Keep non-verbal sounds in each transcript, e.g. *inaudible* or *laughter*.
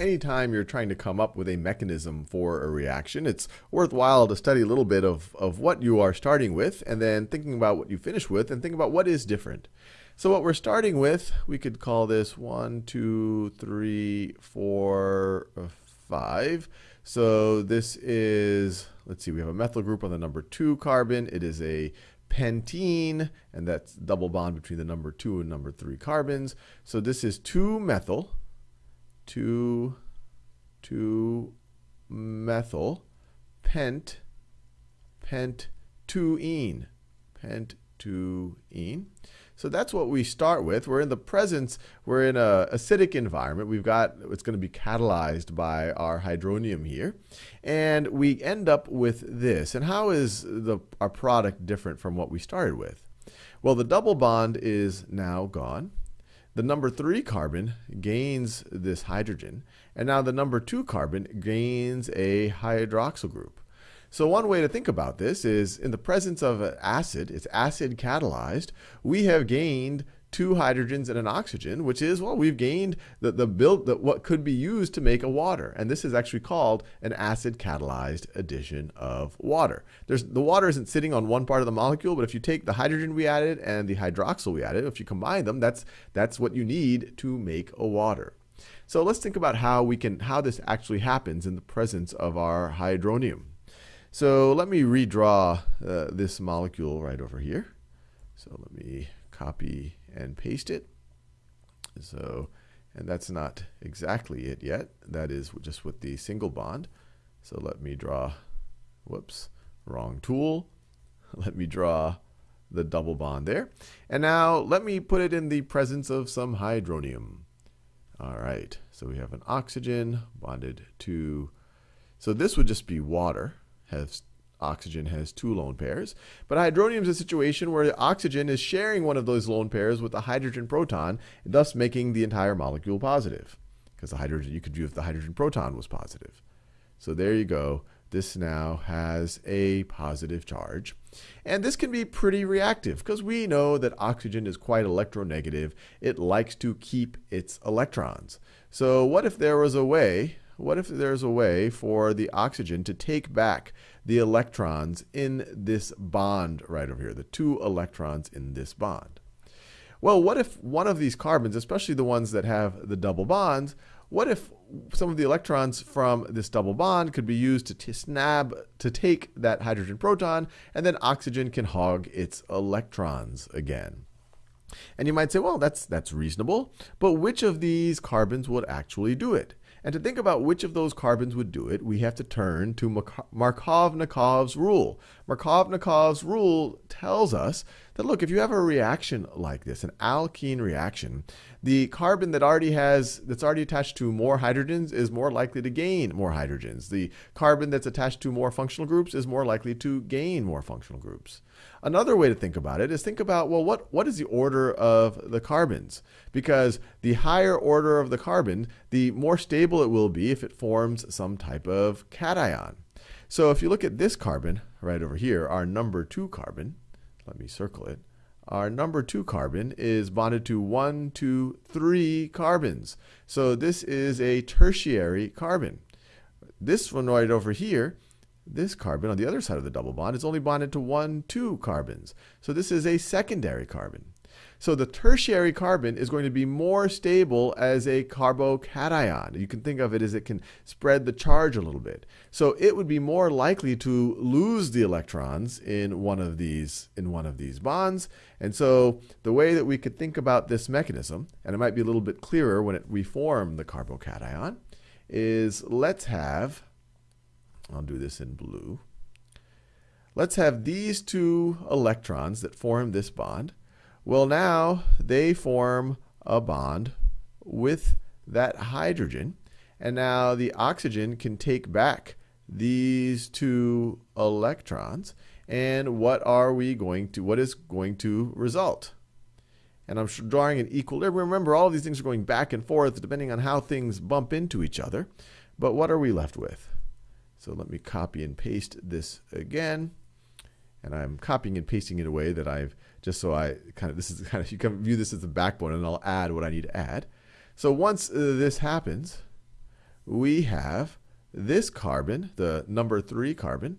anytime you're trying to come up with a mechanism for a reaction, it's worthwhile to study a little bit of, of what you are starting with and then thinking about what you finish with and think about what is different. So what we're starting with, we could call this one, two, three, four, uh, five. So this is, let's see, we have a methyl group on the number 2 carbon. It is a pentene, and that's double bond between the number 2 and number 3 carbons. So this is 2-methyl, 2, 2 methyl, pent, pent, 2-ene, pent, 2-ene. So that's what we start with. We're in the presence, we're in a acidic environment. We've got, it's going to be catalyzed by our hydronium here. And we end up with this. And how is the, our product different from what we started with? Well, the double bond is now gone. The number 3 carbon gains this hydrogen. And now the number 2 carbon gains a hydroxyl group. So one way to think about this is in the presence of an acid, it's acid catalyzed, we have gained two hydrogens and an oxygen, which is, well, we've gained the, the build that what could be used to make a water. And this is actually called an acid catalyzed addition of water. There's, the water isn't sitting on one part of the molecule, but if you take the hydrogen we added and the hydroxyl we added, if you combine them, that's, that's what you need to make a water. So let's think about how we can, how this actually happens in the presence of our hydronium. So let me redraw uh, this molecule right over here. So let me copy and paste it. So, and that's not exactly it yet. That is just with the single bond. So let me draw, whoops, wrong tool. *laughs* Let me draw the double bond there. And now let me put it in the presence of some hydronium. All right, so we have an oxygen bonded to, so this would just be water has oxygen has two lone pairs. But hydronium is a situation where the oxygen is sharing one of those lone pairs with the hydrogen proton, thus making the entire molecule positive. Because the hydrogen, you could view if the hydrogen proton was positive. So there you go. This now has a positive charge. And this can be pretty reactive because we know that oxygen is quite electronegative. It likes to keep its electrons. So what if there was a way what if there's a way for the oxygen to take back the electrons in this bond right over here, the two electrons in this bond? Well, what if one of these carbons, especially the ones that have the double bonds, what if some of the electrons from this double bond could be used to snab, to take that hydrogen proton, and then oxygen can hog its electrons again? And you might say, well, that's, that's reasonable, but which of these carbons would actually do it? And to think about which of those carbons would do it, we have to turn to Markovnikov's rule. Markovnikov's rule tells us that, look, if you have a reaction like this, an alkene reaction, the carbon that already has, that's already attached to more hydrogens is more likely to gain more hydrogens. The carbon that's attached to more functional groups is more likely to gain more functional groups. Another way to think about it is think about, well, what, what is the order of the carbons? Because the higher order of the carbon, the more stable it will be if it forms some type of cation. So if you look at this carbon right over here, our number two carbon, let me circle it. Our number two carbon is bonded to one, two, three carbons. So this is a tertiary carbon. This one right over here this carbon on the other side of the double bond is only bonded to one, two carbons. So this is a secondary carbon. So the tertiary carbon is going to be more stable as a carbocation. You can think of it as it can spread the charge a little bit. So it would be more likely to lose the electrons in one of these in one of these bonds. And so the way that we could think about this mechanism, and it might be a little bit clearer when it, we form the carbocation, is let's have I'll do this in blue. Let's have these two electrons that form this bond. Well, now they form a bond with that hydrogen. And now the oxygen can take back these two electrons. And what are we going to, what is going to result? And I'm drawing an equilibrium. Remember, all of these things are going back and forth depending on how things bump into each other. But what are we left with? So let me copy and paste this again. And I'm copying and pasting in a way that I've just so I kind of this is *laughs* kind of you can view this as the backbone and I'll add what I need to add. So once uh, this happens, we have this carbon, the number 3 carbon,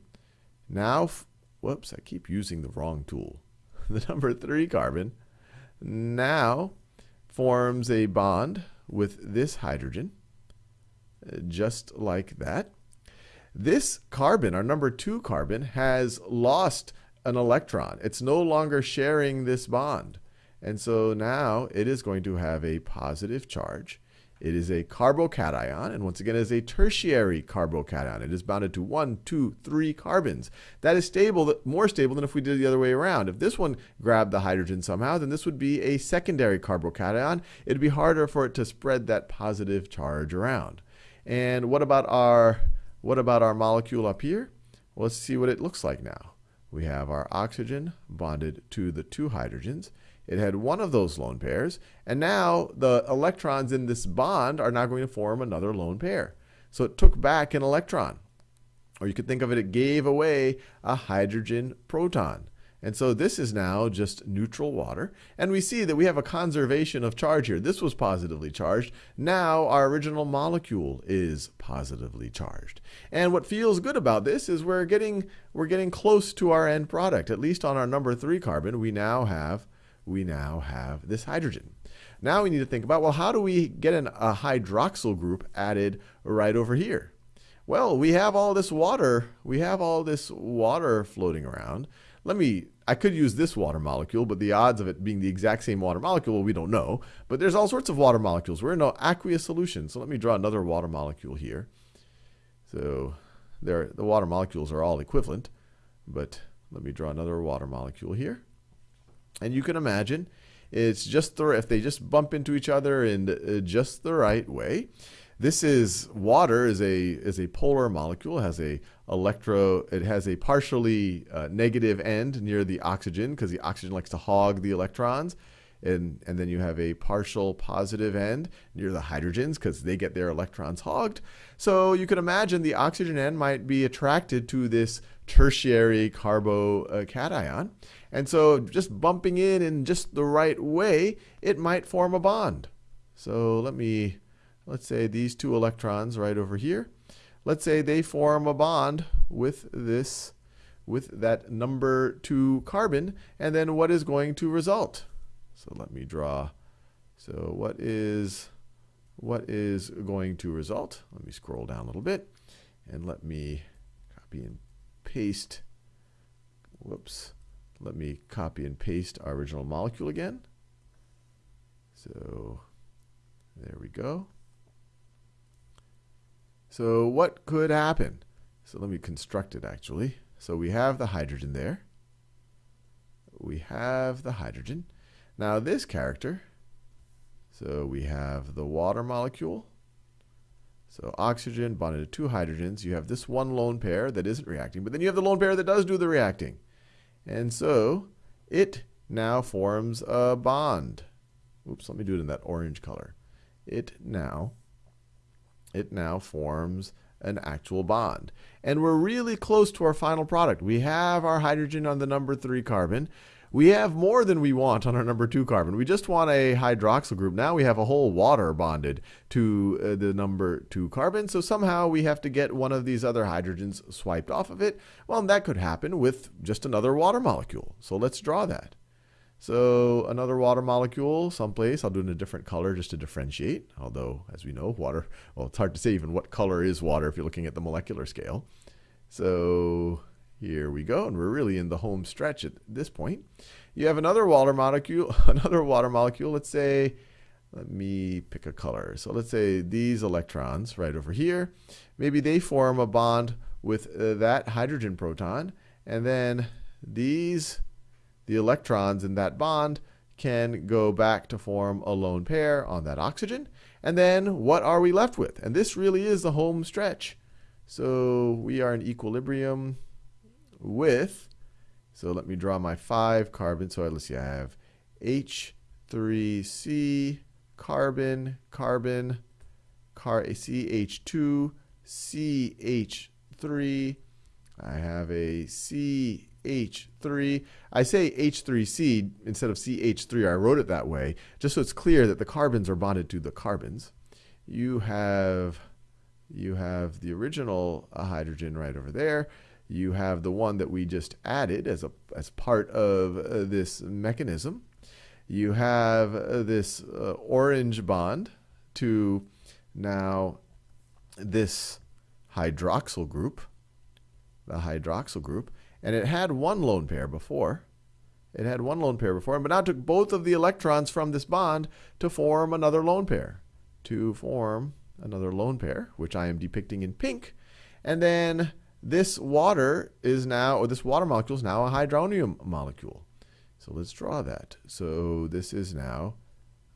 now, whoops, I keep using the wrong tool. *laughs* The number 3 carbon now forms a bond with this hydrogen, uh, just like that. This carbon, our number 2 carbon, has lost an electron. It's no longer sharing this bond. And so now it is going to have a positive charge. It is a carbocation, and once again, it is a tertiary carbocation. It is bounded to one, two, three carbons. That is stable, more stable than if we did the other way around. If this one grabbed the hydrogen somehow, then this would be a secondary carbocation. It'd be harder for it to spread that positive charge around. And what about our what about our molecule up here? Well, let's see what it looks like now. We have our oxygen bonded to the two hydrogens. It had one of those lone pairs, and now the electrons in this bond are now going to form another lone pair. So it took back an electron. Or you could think of it, it gave away a hydrogen proton. And so this is now just neutral water. And we see that we have a conservation of charge here. This was positively charged. Now our original molecule is positively charged. And what feels good about this is we're getting, we're getting close to our end product. At least on our number three carbon, we now have we now have this hydrogen. Now we need to think about, well, how do we get an, a hydroxyl group added right over here? Well, we have all this water. We have all this water floating around. Let me, I could use this water molecule, but the odds of it being the exact same water molecule, we don't know. But there's all sorts of water molecules. We're in an aqueous solution. So let me draw another water molecule here. So there, the water molecules are all equivalent. But let me draw another water molecule here. And you can imagine it's just the, if they just bump into each other in uh, just the right way. This is water is a is a polar molecule. Has a electro. It has a partially uh, negative end near the oxygen because the oxygen likes to hog the electrons, and and then you have a partial positive end near the hydrogens because they get their electrons hogged. So you can imagine the oxygen end might be attracted to this tertiary carbocation. Uh, and so just bumping in in just the right way, it might form a bond. So let me, let's say these two electrons right over here, let's say they form a bond with this, with that number two carbon, and then what is going to result? So let me draw, so what is, what is going to result? Let me scroll down a little bit, and let me copy and paste, whoops, let me copy and paste our original molecule again. So there we go. So what could happen? So let me construct it actually. So we have the hydrogen there. We have the hydrogen. Now this character, so we have the water molecule. So oxygen bonded to two hydrogens. You have this one lone pair that isn't reacting, but then you have the lone pair that does do the reacting. And so it now forms a bond. Oops, let me do it in that orange color. It now it now forms an actual bond. And we're really close to our final product. We have our hydrogen on the number 3 carbon. We have more than we want on our number two carbon. We just want a hydroxyl group. Now we have a whole water bonded to uh, the number two carbon. So somehow we have to get one of these other hydrogens swiped off of it. Well, that could happen with just another water molecule. So let's draw that. So another water molecule someplace, I'll do it in a different color just to differentiate. Although, as we know, water, well, it's hard to say even what color is water if you're looking at the molecular scale. So here we go, and we're really in the home stretch at this point. You have another water molecule, *laughs* another water molecule. Let's say, let me pick a color. So let's say these electrons right over here, maybe they form a bond with uh, that hydrogen proton, and then these, the electrons in that bond, can go back to form a lone pair on that oxygen. And then what are we left with? And this really is the home stretch. So we are in equilibrium with, so let me draw my five carbon. So let's see, I have H3C, carbon, carbon, car CH2, CH3. I have a CH3. I say H3C instead of CH3. I wrote it that way just so it's clear that the carbons are bonded to the carbons. You have you have the original uh, hydrogen right over there. You have the one that we just added as a as part of uh, this mechanism. You have uh, this uh, orange bond to now this hydroxyl group, the hydroxyl group, and it had one lone pair before. It had one lone pair before, but now took both of the electrons from this bond to form another lone pair, to form another lone pair, which I am depicting in pink. And then this water is now, or this water molecule is now a hydronium molecule. So let's draw that. So this is now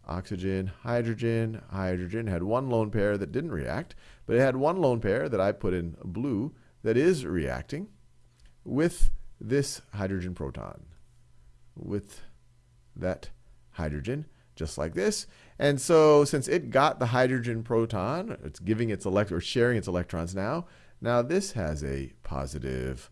oxygen, hydrogen, hydrogen. Had one lone pair that didn't react, but it had one lone pair that I put in blue that is reacting with this hydrogen proton, with that hydrogen, just like this. And so since it got the hydrogen proton, it's giving its electron, or sharing its electrons now, now this has a positive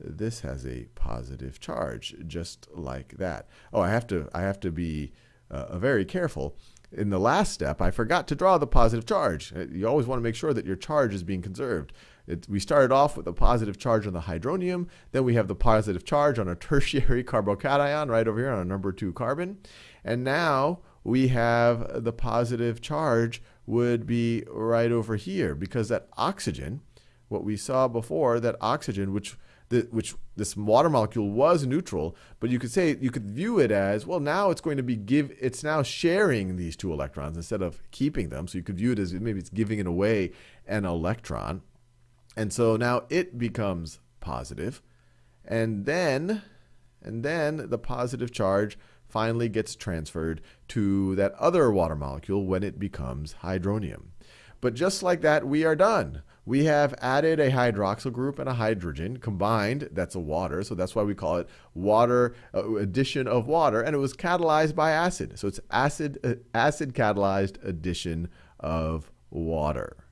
this has a positive charge, just like that. Oh, I have to, I have to be uh, very careful. In the last step, I forgot to draw the positive charge. Uh, you always want to make sure that your charge is being conserved. It, we started off with a positive charge on the hydronium, then we have the positive charge on a *laughs* tertiary carbocation right over here on a number two carbon. And now we have the positive charge would be right over here because that oxygen, what we saw before, that oxygen, which which this water molecule was neutral, but you could say you could view it as well. Now it's going to be give. It's now sharing these two electrons instead of keeping them. So you could view it as maybe it's giving it away an electron, and so now it becomes positive, and then and then the positive charge finally gets transferred to that other water molecule when it becomes hydronium. But just like that, we are done we have added a hydroxyl group and a hydrogen combined. That's a water, so that's why we call it water uh, addition of water, and it was catalyzed by acid. So it's acid uh, acid catalyzed addition of water.